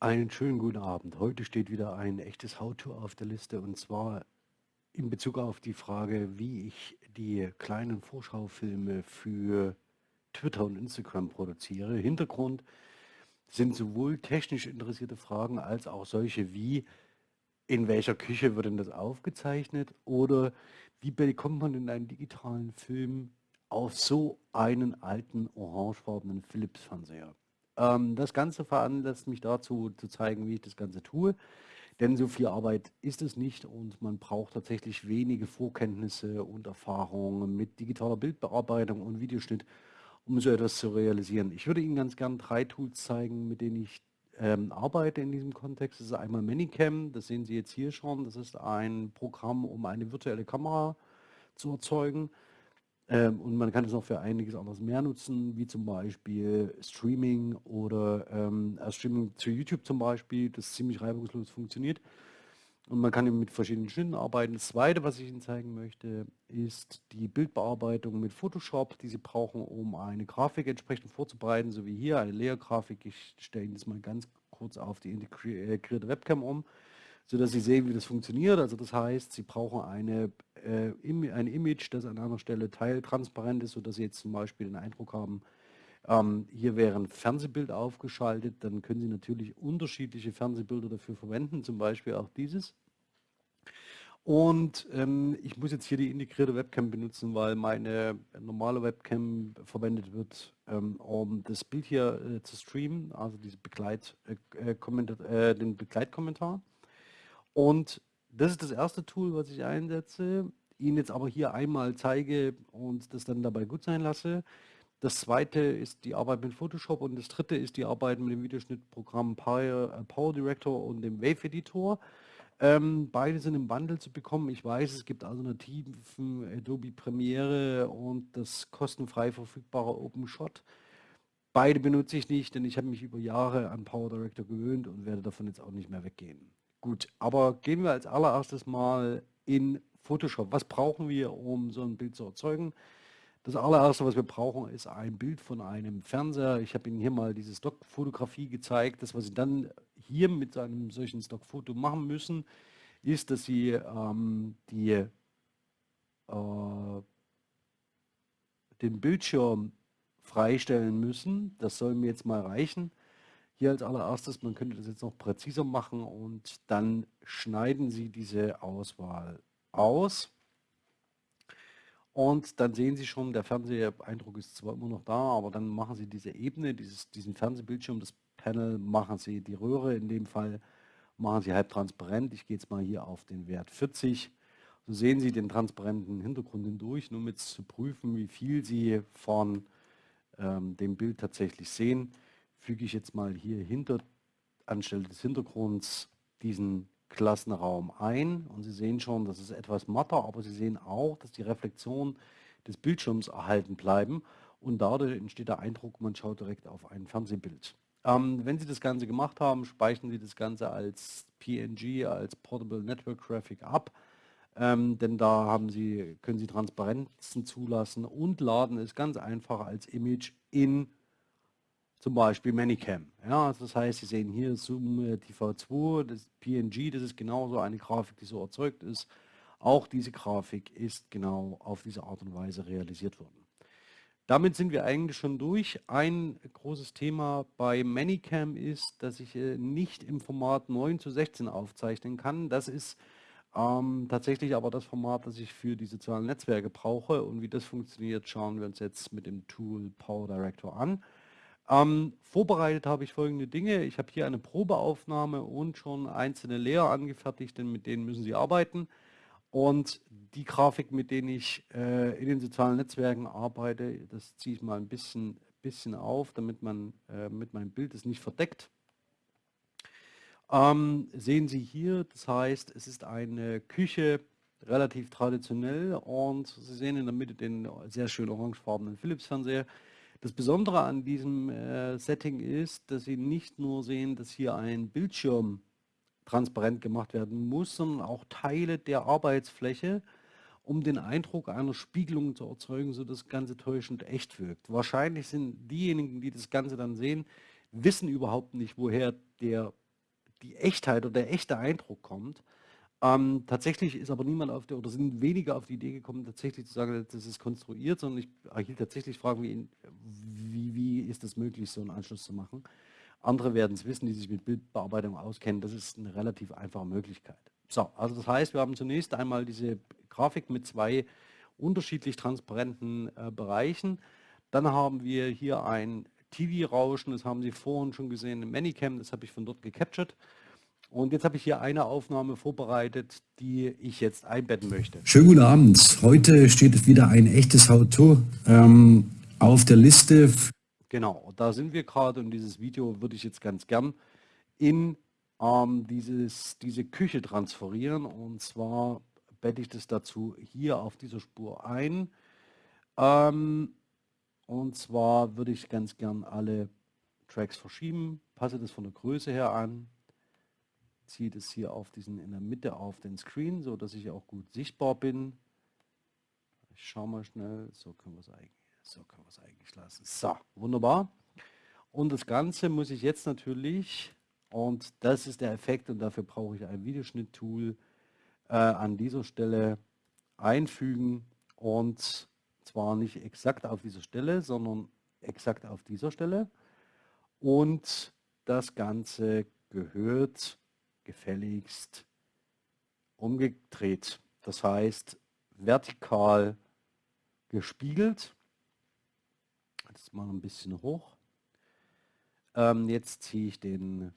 Einen schönen guten Abend. Heute steht wieder ein echtes How-To auf der Liste und zwar in Bezug auf die Frage, wie ich die kleinen Vorschaufilme für Twitter und Instagram produziere. Hintergrund sind sowohl technisch interessierte Fragen als auch solche wie, in welcher Küche wird denn das aufgezeichnet oder wie bekommt man denn einen digitalen Film auf so einen alten orangefarbenen Philips-Fernseher? Ähm, das Ganze veranlasst mich dazu, zu zeigen, wie ich das Ganze tue. Denn so viel Arbeit ist es nicht und man braucht tatsächlich wenige Vorkenntnisse und Erfahrungen mit digitaler Bildbearbeitung und Videoschnitt, um so etwas zu realisieren. Ich würde Ihnen ganz gern drei Tools zeigen, mit denen ich ähm, arbeite in diesem Kontext. Das ist einmal Manicam, das sehen Sie jetzt hier schon. Das ist ein Programm, um eine virtuelle Kamera zu erzeugen. Ähm, und man kann es auch für einiges anderes mehr nutzen, wie zum Beispiel Streaming oder ähm, äh, Streaming zu YouTube zum Beispiel, das ziemlich reibungslos funktioniert. Und man kann eben mit verschiedenen Schnitten arbeiten. Das zweite, was ich Ihnen zeigen möchte, ist die Bildbearbeitung mit Photoshop, die Sie brauchen, um eine Grafik entsprechend vorzubereiten, so wie hier eine Layer-Grafik. Ich stelle Ihnen das mal ganz kurz auf die integrierte Webcam um sodass Sie sehen, wie das funktioniert. Also das heißt, Sie brauchen eine, äh, ein Image, das an einer Stelle teiltransparent ist, sodass Sie jetzt zum Beispiel den Eindruck haben, ähm, hier wäre ein Fernsehbild aufgeschaltet. Dann können Sie natürlich unterschiedliche Fernsehbilder dafür verwenden, zum Beispiel auch dieses. Und ähm, ich muss jetzt hier die integrierte Webcam benutzen, weil meine normale Webcam verwendet wird, ähm, um das Bild hier äh, zu streamen, also diese Begleit, äh, äh, den Begleitkommentar. Und das ist das erste Tool, was ich einsetze, Ihnen jetzt aber hier einmal zeige und das dann dabei gut sein lasse. Das zweite ist die Arbeit mit Photoshop und das dritte ist die Arbeit mit dem Videoschnittprogramm Power, äh, Director und dem Wave Editor. Ähm, beide sind im Bundle zu bekommen. Ich weiß, es gibt Alternativen, Adobe Premiere und das kostenfrei verfügbare OpenShot. Beide benutze ich nicht, denn ich habe mich über Jahre an Power Director gewöhnt und werde davon jetzt auch nicht mehr weggehen. Gut, aber gehen wir als allererstes mal in Photoshop. Was brauchen wir, um so ein Bild zu erzeugen? Das allererste, was wir brauchen, ist ein Bild von einem Fernseher. Ich habe Ihnen hier mal diese Stockfotografie gezeigt. Das, was Sie dann hier mit einem solchen Stockfoto machen müssen, ist, dass Sie ähm, die, äh, den Bildschirm freistellen müssen. Das soll mir jetzt mal reichen. Hier als allererstes, man könnte das jetzt noch präziser machen und dann schneiden Sie diese Auswahl aus. Und dann sehen Sie schon, der Fernseheindruck ist zwar immer noch da, aber dann machen Sie diese Ebene, dieses, diesen Fernsehbildschirm, das Panel, machen Sie die Röhre in dem Fall, machen Sie halb transparent. Ich gehe jetzt mal hier auf den Wert 40. So sehen Sie den transparenten Hintergrund hindurch, nur mit zu prüfen, wie viel Sie von ähm, dem Bild tatsächlich sehen füge ich jetzt mal hier hinter, anstelle des Hintergrunds diesen Klassenraum ein. Und Sie sehen schon, das ist etwas matter, aber Sie sehen auch, dass die Reflexionen des Bildschirms erhalten bleiben. Und dadurch entsteht der Eindruck, man schaut direkt auf ein Fernsehbild. Ähm, wenn Sie das Ganze gemacht haben, speichern Sie das Ganze als PNG, als Portable Network Graphic ab, ähm, denn da haben Sie, können Sie Transparenzen zulassen und laden es ganz einfach als Image in zum Beispiel Manicam. Ja, also das heißt, Sie sehen hier Zoom äh, TV2, das PNG, das ist genauso eine Grafik, die so erzeugt ist. Auch diese Grafik ist genau auf diese Art und Weise realisiert worden. Damit sind wir eigentlich schon durch. Ein großes Thema bei Manicam ist, dass ich äh, nicht im Format 9 zu 16 aufzeichnen kann. Das ist ähm, tatsächlich aber das Format, das ich für die sozialen Netzwerke brauche. Und wie das funktioniert, schauen wir uns jetzt mit dem Tool Power Director an. Ähm, vorbereitet habe ich folgende Dinge. Ich habe hier eine Probeaufnahme und schon einzelne Layer angefertigt, denn mit denen müssen Sie arbeiten. Und die Grafik, mit denen ich äh, in den sozialen Netzwerken arbeite, das ziehe ich mal ein bisschen, bisschen auf, damit man äh, mit meinem Bild es nicht verdeckt. Ähm, sehen Sie hier, das heißt, es ist eine Küche, relativ traditionell und Sie sehen in der Mitte den sehr schön orangefarbenen Philips-Fernseher. Das Besondere an diesem äh, Setting ist, dass Sie nicht nur sehen, dass hier ein Bildschirm transparent gemacht werden muss, sondern auch Teile der Arbeitsfläche, um den Eindruck einer Spiegelung zu erzeugen, so dass das Ganze täuschend echt wirkt. Wahrscheinlich sind diejenigen, die das Ganze dann sehen, wissen überhaupt nicht, woher der die Echtheit oder der echte Eindruck kommt. Ähm, tatsächlich ist aber niemand auf der, oder sind weniger auf die Idee gekommen, tatsächlich zu sagen, das ist konstruiert, sondern ich erhielt tatsächlich Fragen wie, wie, wie ist es möglich, so einen Anschluss zu machen. Andere werden es wissen, die sich mit Bildbearbeitung auskennen. Das ist eine relativ einfache Möglichkeit. So, also das heißt, wir haben zunächst einmal diese Grafik mit zwei unterschiedlich transparenten äh, Bereichen. Dann haben wir hier ein TV-Rauschen, das haben Sie vorhin schon gesehen im Manicam, das habe ich von dort gecaptured. Und jetzt habe ich hier eine Aufnahme vorbereitet, die ich jetzt einbetten möchte. Schönen guten Abend. Heute steht wieder ein echtes How-To ähm, auf der Liste. Genau, da sind wir gerade und dieses Video würde ich jetzt ganz gern in ähm, dieses, diese Küche transferieren. Und zwar bette ich das dazu hier auf dieser Spur ein. Ähm, und zwar würde ich ganz gern alle Tracks verschieben, passe das von der Größe her an, ziehe das hier auf diesen in der Mitte auf den Screen, so dass ich auch gut sichtbar bin. Ich schaue mal schnell, so können wir es eigentlich, so können wir es eigentlich lassen. So, wunderbar. Und das Ganze muss ich jetzt natürlich, und das ist der Effekt und dafür brauche ich ein Videoschnitt-Tool, äh, an dieser Stelle einfügen und zwar nicht exakt auf dieser Stelle, sondern exakt auf dieser Stelle. Und das Ganze gehört gefälligst umgedreht. Das heißt vertikal gespiegelt. Jetzt mal ein bisschen hoch. Ähm, jetzt ziehe ich den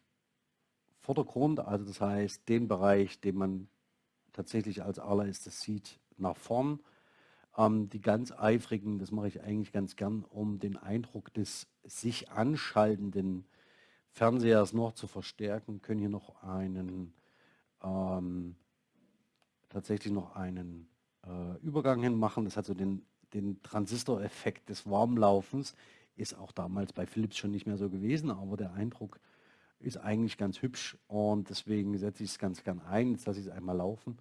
Vordergrund, also das heißt den Bereich, den man tatsächlich als allererstes sieht, nach vorn. Ähm, die ganz eifrigen, das mache ich eigentlich ganz gern, um den Eindruck des sich anschaltenden Fernsehers noch zu verstärken, können hier noch einen ähm, tatsächlich noch einen äh, Übergang hin machen. Das hat so den, den Transistoreffekt des Warmlaufens. Ist auch damals bei Philips schon nicht mehr so gewesen, aber der Eindruck ist eigentlich ganz hübsch und deswegen setze ich es ganz gern ein. Jetzt lasse ich es einmal laufen.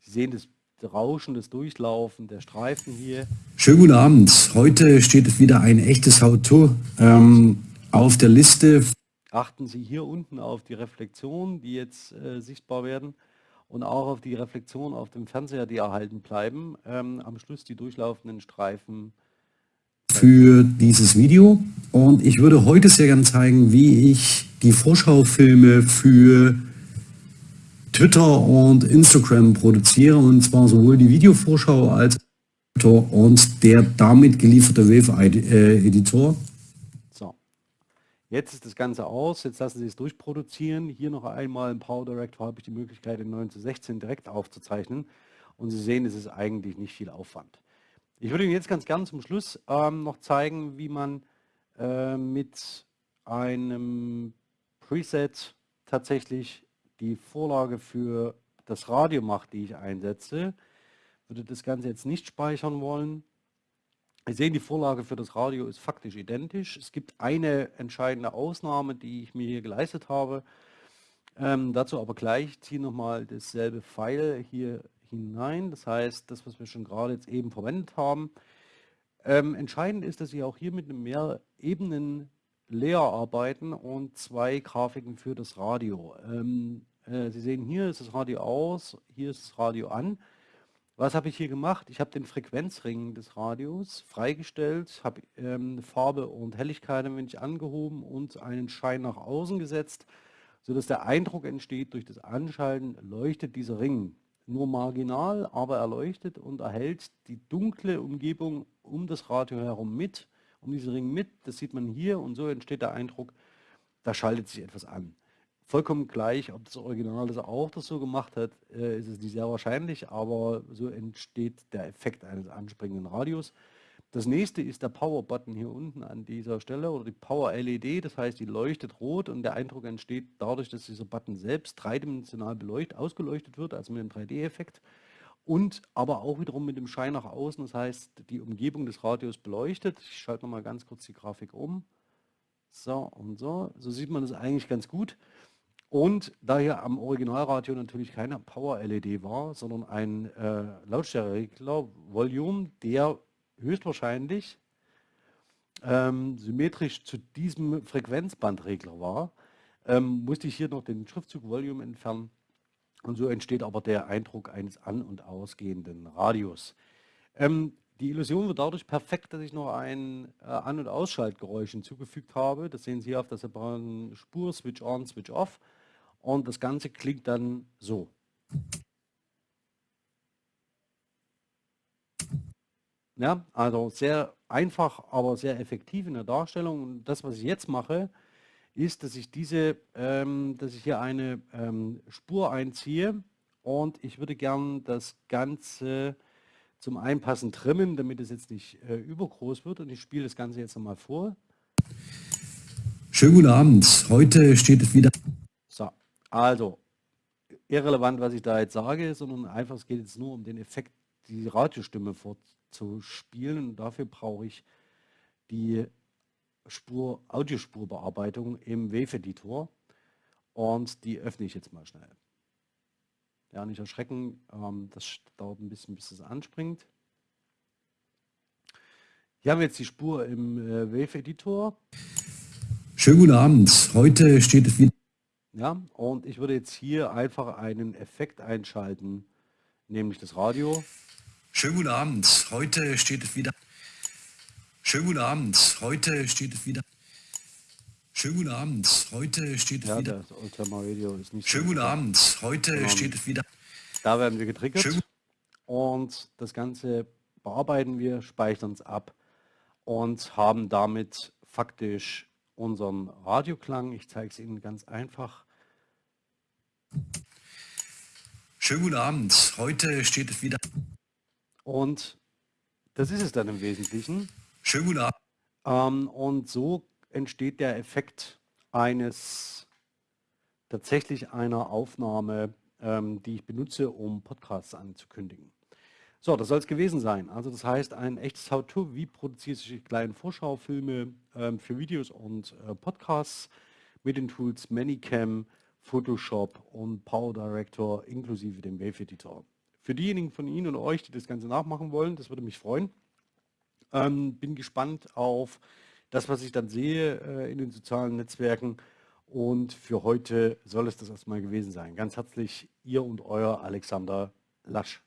Sie sehen das Rauschen, das Durchlaufen der Streifen hier. Schönen guten Abend. Heute steht wieder ein echtes How-To ähm, auf der Liste. Achten Sie hier unten auf die Reflexion, die jetzt äh, sichtbar werden und auch auf die Reflexion auf dem Fernseher, die erhalten bleiben. Ähm, am Schluss die durchlaufenden Streifen für dieses Video und ich würde heute sehr gerne zeigen, wie ich die Vorschaufilme für Twitter und Instagram produziere und zwar sowohl die Videovorschau als und der damit gelieferte Wave-Editor. Jetzt ist das Ganze aus, jetzt lassen Sie es durchproduzieren. Hier noch einmal im Power Director habe ich die Möglichkeit, in 9 zu 16 direkt aufzuzeichnen und Sie sehen, es ist eigentlich nicht viel Aufwand. Ich würde Ihnen jetzt ganz gern zum Schluss ähm, noch zeigen, wie man äh, mit einem Preset tatsächlich die Vorlage für das Radio macht, die ich einsetze. Würde das Ganze jetzt nicht speichern wollen. Sie sehen, die Vorlage für das Radio ist faktisch identisch. Es gibt eine entscheidende Ausnahme, die ich mir hier geleistet habe. Ähm, dazu aber gleich. Ich ziehe nochmal dasselbe Pfeil hier hinein. Das heißt, das, was wir schon gerade jetzt eben verwendet haben. Ähm, entscheidend ist, dass Sie auch hier mit einem mehr Ebenen Layer arbeiten und zwei Grafiken für das Radio. Ähm, äh, Sie sehen hier ist das Radio aus, hier ist das Radio an. Was habe ich hier gemacht? Ich habe den Frequenzring des Radios freigestellt, habe ähm, Farbe und Helligkeit ein wenig angehoben und einen Schein nach außen gesetzt, sodass der Eindruck entsteht, durch das Anschalten leuchtet dieser Ring nur marginal, aber erleuchtet und erhält die dunkle Umgebung um das Radio herum mit, um diesen Ring mit. Das sieht man hier und so entsteht der Eindruck, da schaltet sich etwas an. Vollkommen gleich, ob das Original das auch das so gemacht hat, äh, ist es nicht sehr wahrscheinlich, aber so entsteht der Effekt eines anspringenden Radios. Das nächste ist der Power-Button hier unten an dieser Stelle oder die Power-LED, das heißt, die leuchtet rot und der Eindruck entsteht dadurch, dass dieser Button selbst dreidimensional beleuchtet, ausgeleuchtet wird, also mit einem 3D-Effekt und aber auch wiederum mit dem Schein nach außen, das heißt, die Umgebung des Radios beleuchtet. Ich schalte nochmal ganz kurz die Grafik um. So und so, so sieht man das eigentlich ganz gut. Und da hier am Originalradio natürlich keine Power-LED war, sondern ein äh, Lautstärkeregler, Volume, der höchstwahrscheinlich ähm, symmetrisch zu diesem Frequenzbandregler war, ähm, musste ich hier noch den Schriftzug Volume entfernen. Und so entsteht aber der Eindruck eines an- und ausgehenden Radios. Ähm, die Illusion wird dadurch perfekt, dass ich noch ein äh, An- und Ausschaltgeräusch hinzugefügt habe. Das sehen Sie hier auf der separaten Spur, Switch on, Switch off. Und das Ganze klingt dann so. Ja, also sehr einfach, aber sehr effektiv in der Darstellung. Und das, was ich jetzt mache, ist, dass ich diese, ähm, dass ich hier eine ähm, Spur einziehe und ich würde gern das Ganze zum Einpassen trimmen, damit es jetzt nicht äh, übergroß wird und ich spiele das Ganze jetzt nochmal vor. Schönen guten Abend. Heute steht es wieder. So, also irrelevant, was ich da jetzt sage, sondern einfach, es geht jetzt nur um den Effekt, die Radiostimme vorzuspielen und dafür brauche ich die Spur, Audiospurbearbeitung im Wave-Editor und die öffne ich jetzt mal schnell. Ja, nicht erschrecken, ähm, das dauert ein bisschen, bis es anspringt. Hier haben wir jetzt die Spur im äh, Wave-Editor. Schönen guten Abend. Heute steht es wieder. Ja, und ich würde jetzt hier einfach einen Effekt einschalten, nämlich das Radio. Schönen guten Abend. Heute steht es wieder. Schönen guten Abend. Heute steht es wieder. Schönen guten Abend. Heute steht es Ja, wieder. das Oldtimer Radio ist nicht Schönen guten. Abend. Heute Ähm, steht es wieder. Da werden wir getriggert Schön. und das Ganze bearbeiten wir, speichern es ab und haben damit faktisch unseren Radioklang. Ich zeige es Ihnen ganz einfach. Schönen guten Abend. Heute steht es wieder. Und das ist es dann im Wesentlichen. Schönen guten Abend. Ähm, und so entsteht der Effekt eines tatsächlich einer Aufnahme, ähm, die ich benutze, um Podcasts anzukündigen. So, das soll es gewesen sein. Also das heißt, ein echtes How-To, wie produziere ich kleine Vorschaufilme ähm, für Videos und äh, Podcasts mit den Tools Manycam, Photoshop und Power Director inklusive dem Wave Editor. Für diejenigen von Ihnen und euch, die das Ganze nachmachen wollen, das würde mich freuen. Ähm, bin gespannt auf das, was ich dann sehe äh, in den sozialen Netzwerken. Und für heute soll es das erstmal gewesen sein. Ganz herzlich, ihr und euer Alexander Lasch.